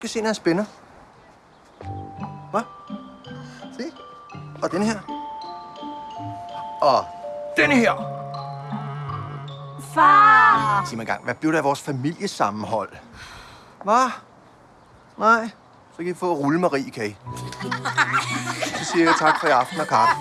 kan se, når jeg spænder. Hvad? Se. Og den her. Og den her. Far! Sig mig gang, hvad blev der af vores familiesammenhold? Hvad? Nej. Så kan I få rulle Marie, kan I? Så siger jeg tak for i aften og kaffe.